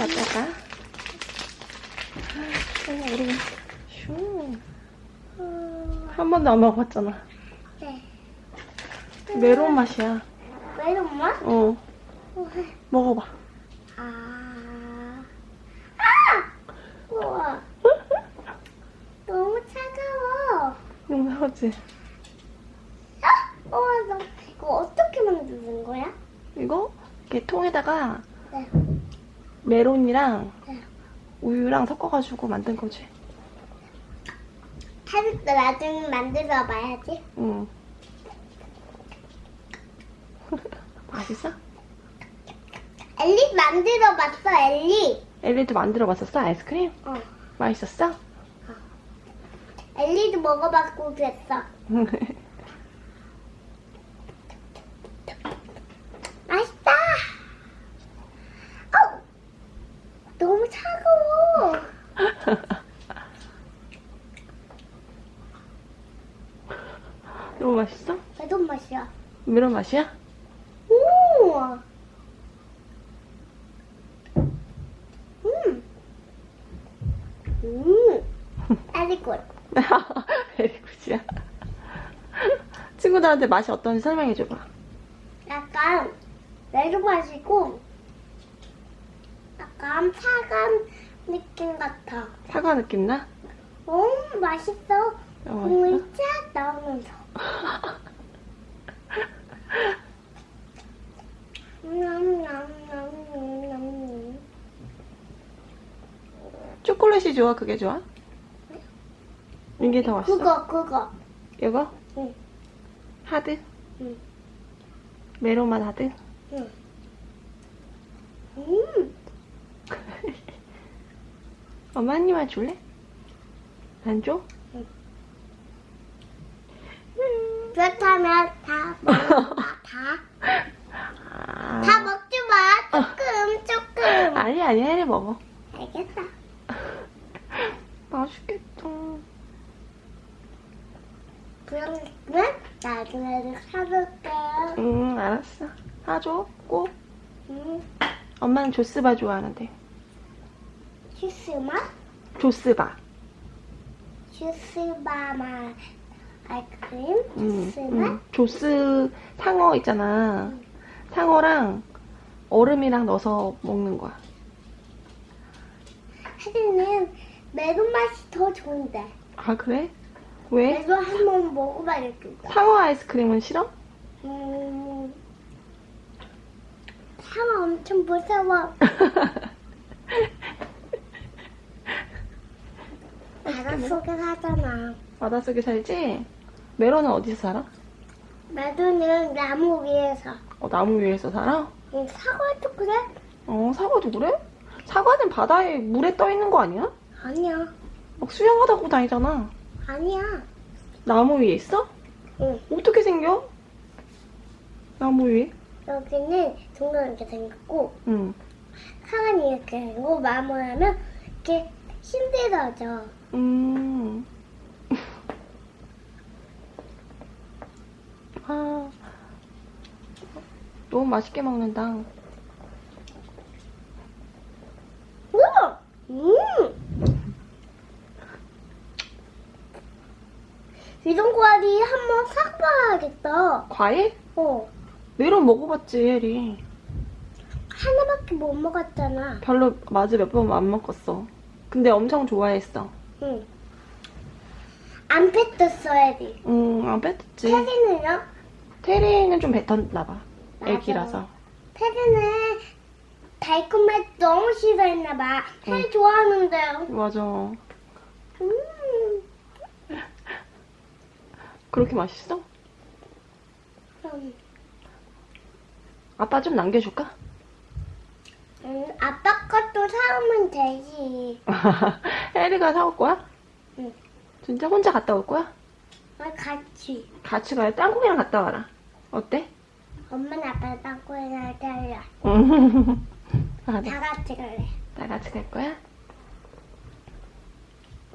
어떨까? 어머, 우리 슈. 한 번도 안 먹어봤잖아. 네. 메론 맛이야. 왜 엄마? 어, 먹어봐. 아. 아! 우와. 너무 차가워. 너무 하지? 아! 우와, 너 이거 어떻게 만드는 거야? 이거 통에다가 네. 메론이랑 네. 우유랑 섞어가지고 만든 거지. 타르트 나중에 만들어 봐야지. 응. 맛있어? 엘리 만들어 봤어, 엘리. 엘리도 만들어 봤었어? 아이스크림? 어. 맛있었어? 엘리도 먹어봤고 그랬어. 맛있다. 어, 너무 차가워. 너무 맛있어? 매운 맛이야. 메론 맛이야? 오. 음. 음. 아리골. 베리굿이야. 친구들한테 맛이 어떤지 설명해줘봐. 약간 매운 맛이고 약간 차가운 느낌 같아. 사과 느낌 나? 음 맛있어. 어, 맛있어? 쫙 나오면서. 초콜릿이 좋아? 그게 좋아? 이게 더 맛있어? 그거 그거. 이거? 응. 하드? 응. 맛 하드? 응. 음. 엄마 한 입만 줄래? 안 줘? 그렇다면 다 먹어봐. 다. 아. 다 먹지 마. 조금 조금. 아니 아니 해리 먹어. 알겠어. 맛있겠다. 그러면 나중에 사줄게. 응 알았어. 사줘 꼭. 음. 엄마는 조스바 좋아하는데. 주스마? 조스바. 주스바마 아이스크림? 응, 주스마? 응. 조스 상어 있잖아. 상어랑 얼음이랑 넣어서 먹는 거야. 하지는 매운 맛이 더 좋은데. 아 그래? 왜? 매운 한번 먹어봐야겠다. 상어 아이스크림은 싫어? 음. 상어 엄청 무서워. 바닷속에 사잖아. 바닷속에 살지? 메론은 어디서 살아? 매도는 나무 위에서. 어, 나무 위에서 살아? 응, 사과도 그래? 어, 사과도 그래? 사과는 바다에 물에 떠 있는 거 아니야? 아니야. 막 수영하다 보고 다니잖아. 아니야. 나무 위에 있어? 응. 어떻게 생겨? 나무 위에? 여기는 동전 이렇게 생겼고, 응. 사과는 이렇게 생기고, 마무리하면 이렇게 힘들어져. 음. 아. 너무 맛있게 먹는다. 음! 이런 과리 한번 사봐야겠다. 과일? 어. 메론 먹어봤지, 혜리. 하나밖에 못 먹었잖아. 별로 맞아 몇 번 안 먹었어. 근데 엄청 좋아했어. 응. 안 뱉었어야 돼. 응, 안 뺐지. 테리는요? 테리는 좀 뱉었나 봐. 맞아. 애기라서. 테리는 달콤해 너무 싫어했나봐. 테리 좋아하는데요. 맞아. 음. 그렇게 맛있어? 음. 아빠 좀 남겨줄까? 음, 아빠 것도 사오면 되지. 혜리가 사올 거야? 응. 진짜 혼자 갔다 올 거야? 아, 같이. 같이 가요. 땅콩이랑 갔다 와라. 어때? 엄마는 아빠랑 땅콩이랑 달라. 다 같이 갈래. 다 같이 갈 거야?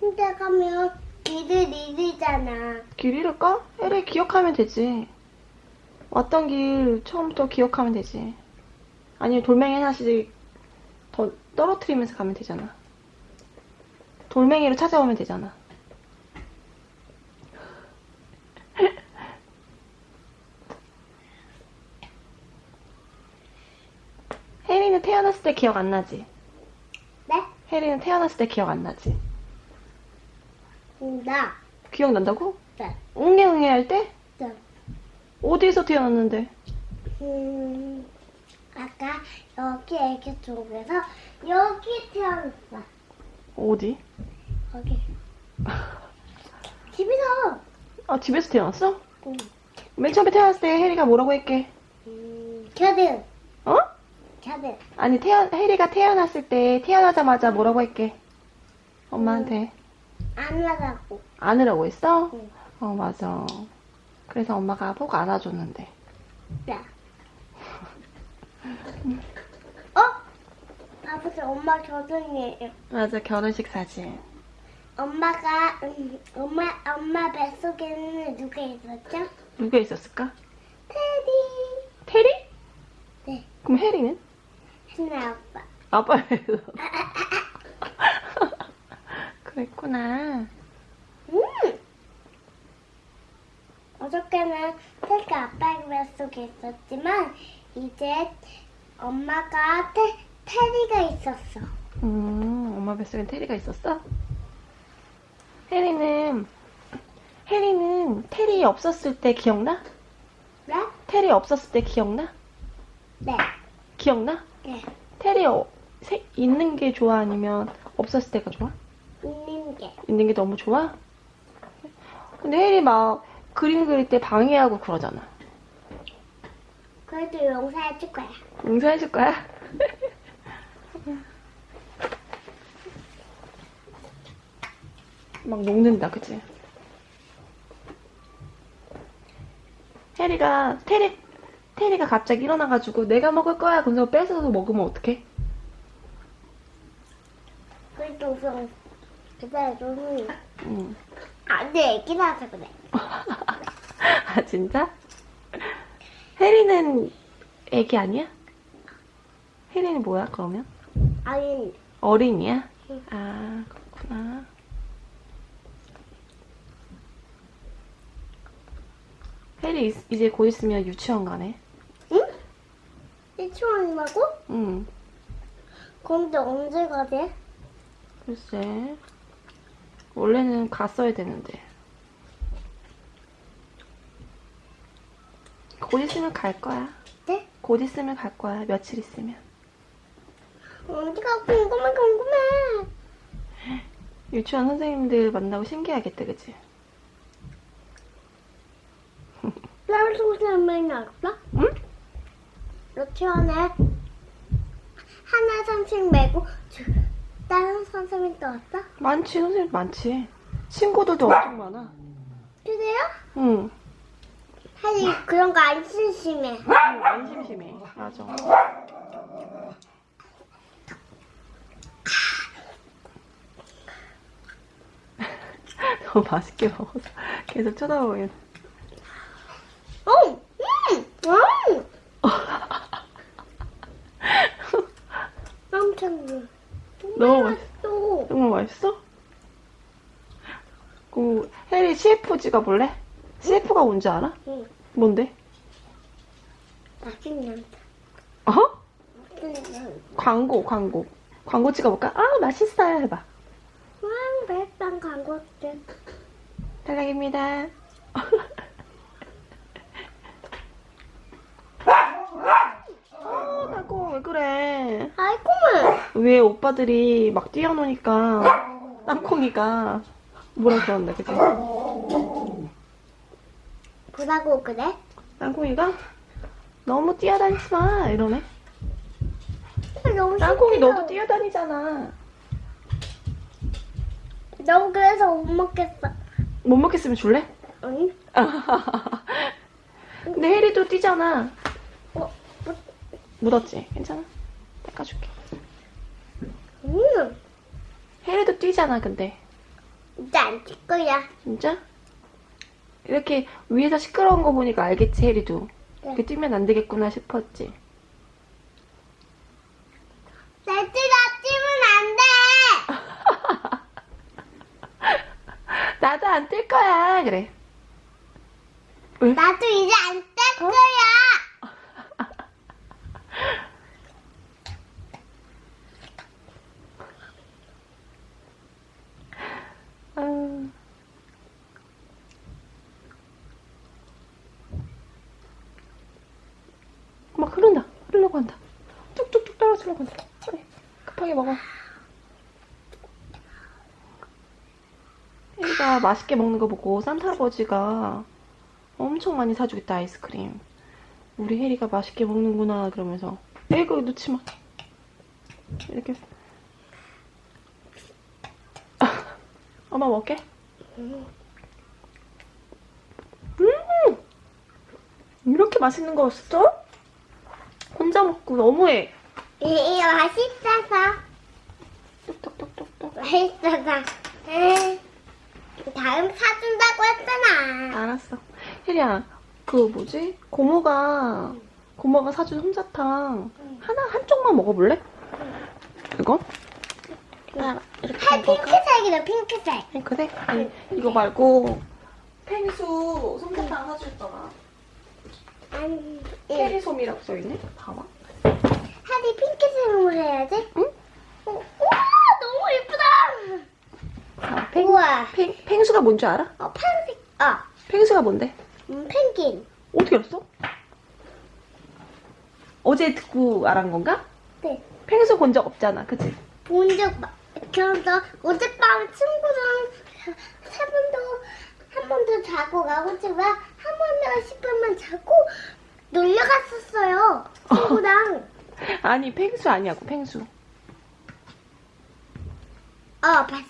혼자 가면 길을 잃으잖아. 길 잃을까? 혜리 기억하면 되지. 왔던 길 처음부터 기억하면 되지. 아니면 돌멩이 하나씩 더 떨어뜨리면서 가면 되잖아. 돌멩이로 찾아오면 되잖아. 혜리는 태어났을 때 기억 안 나지? 네? 혜리는 태어났을 때 기억 안 나지? 음, 나. 기억난다고? 네. 웅해웅해 할 때? 네. 어디서 태어났는데? 음, 아까 여기 애기 쪽에서 여기 태어났어. 어디? 거기. 집에서. 아, 집에서 태어났어? 음, 맨 처음에 태어났을 때 혜리가 뭐라고 했게? 음, 겨드. 어? 겨드. 아니, 태어, 혜리가 태어났을 때 태어나자마자 뭐라고 했게? 엄마한테. 안 나가고. 안으라고 했어? 응. 어, 맞아. 그래서 엄마가 복 안아줬는데. 야. 어? 아버지 엄마 겨드이에요. 맞아, 결혼식 사진. 엄마가 음, 엄마 엄마 뱃속에는 누가 있었죠? 누가 있었을까? 테디. 테리? 네. 그럼 혜리는? 신나 아빠. 아빠에서. 그랬구나. 음. 어저께는 테디가 아빠 뱃속에 있었지만 이제 엄마가 테, 테디가 있었어. 음, 엄마 뱃속엔 테리가 있었어? 혜리는, 혜리는 테리 없었을 때 기억나? 네? 테리 없었을 때 기억나? 네. 기억나? 네. 테리 어, 세- 있는 게 좋아? 아니면 없었을 때가 좋아? 있는 게. 있는 게 너무 좋아? 근데 혜리 막 그림 그릴 때 방해하고 그러잖아. 그래도 용서해 줄 거야. 용서해줄 거야? 막 녹는다, 그치? 혜리가, 테리, 테리가 갑자기 일어나가지고 내가 먹을 거야. 그래서 뺏어서 먹으면 어떡해? 그래도 우선 그대로 응. 안 돼 애기라서 그래. 아, 진짜? 혜리는 애기 아니야? 혜리는 뭐야, 그러면? 아니 어린이야? 응. 아, 그렇구나. 혜리 이- 이제 곧 있으면 유치원 가네. 응? 유치원이라고? 응. 근데 언제 가대? 글쎄. 원래는 갔어야 되는데. 곧 있으면 갈 거야. 네? 곧 있으면 갈 거야. 며칠 있으면. 언제가 궁금해 궁금해. 유치원 선생님들 만나고 신기하겠다, 그치? 다른 선생님이 알았어? 응? 유치원에 하나 선생 말고 저- 다른 선생님도 왔어? 많지, 선생님 많지. 친구들도 엄청 많아. 그래요? 응. 사실 그런 거 안 심심해. 응, 안 심심해. 맞아. 너무 맛있게 먹어서 계속 쳐다보긴. 어, 음, 음. 엄청 너무 맛있어. 정말 맛있어? 그 해리 CF 찍어볼래? CF가 뭔지 알아? 응, 뭔데? 맛있는 어? 맛있는 광고, 광고. 광고 찍어볼까? 아, 맛있어요. 해봐. 왕 백반 광고들. 탈락입니다. 어, 나고 왜 그래? 아이고, 왜 오빠들이 막 뛰어노니까 땅콩이가 뭐라 그러는데, 그지? 뭐라고 그래? 땅콩이가 너무 뛰어다니지 마 이러네. 너무 땅콩이 신기해요. 너도 뛰어다니잖아. 너무 그래서 못 먹겠어. 못 먹겠으면 줄래? 응? 근데 혜리도 뛰잖아. 어, 뭐, 묻었지? 괜찮아? 닦아줄게. 음, 혜리도 뛰잖아, 근데. 이제 안찍 거야. 진짜? 이렇게 위에서 시끄러운 거 보니까 알겠지, 혜리도. 이렇게 뛰면 안 되겠구나 싶었지. 날뛰다 뛰면 안 돼. 나도 안 뛸 거야. 그래. 왜? 나도 이제 안뗄 거야. 아. 막 흐른다. 흐르려고 한다. 뚝뚝뚝 떨어지려고. 빨리 급하게 먹어. 혜리가 맛있게 먹는 거 보고 산타 할아버지가 엄청 많이 사주겠다 아이스크림. 우리 혜리가 맛있게 먹는구나 그러면서 에이구 놓지 마. 이렇게. 엄마 먹게. 음! 이렇게 맛있는 거였어? 혼자 먹고 너무해. 이거 맛있어서. 뚝뚝뚝뚝뚝. 맛있어서. 다음 사준다고 했잖아. 알았어. 혜리야, 그 뭐지? 고모가 고모가 사준 솜사탕 하나 한쪽만 먹어볼래? 이거? 하나 이렇게 아? 핑크색이다, 핑크색. 핑크색? 아니 이거 말고 펭수 솜사탕 사줬잖아. 아니, 예. 체리솜이라고 써있네. 봐봐. 하디 핑크색으로 해야지. 응? 어, 우와, 너무 예쁘다. 아, 펭, 우와. 펭, 펭수가 뭔줄 알아? 어, 파란색. 아, 펭수가 뭔데? 음, 펭귄. 어떻게 알았어? 어제 듣고 알은 건가? 네. 펭수 본 적 없잖아, 그치? 본 적 그래서 어젯밤 친구랑 세 번도 한 번도 자고 가고 지만 한 번도 10분만 자고 놀러 갔었어요 친구랑 아니, 펭수 아니야고, 펭수. 어 봤어.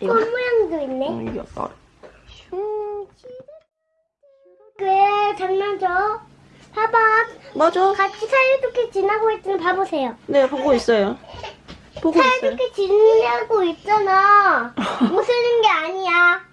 꽃 모양도 있네 어, 이게 어슝 왜 장난 쳐 봐봐 맞아. 같이 사이좋게 지나고 있으면 봐보세요 네, 보고 있어요. 보고 있어요. 사이좋게 지내고 있잖아 웃으는 게 아니야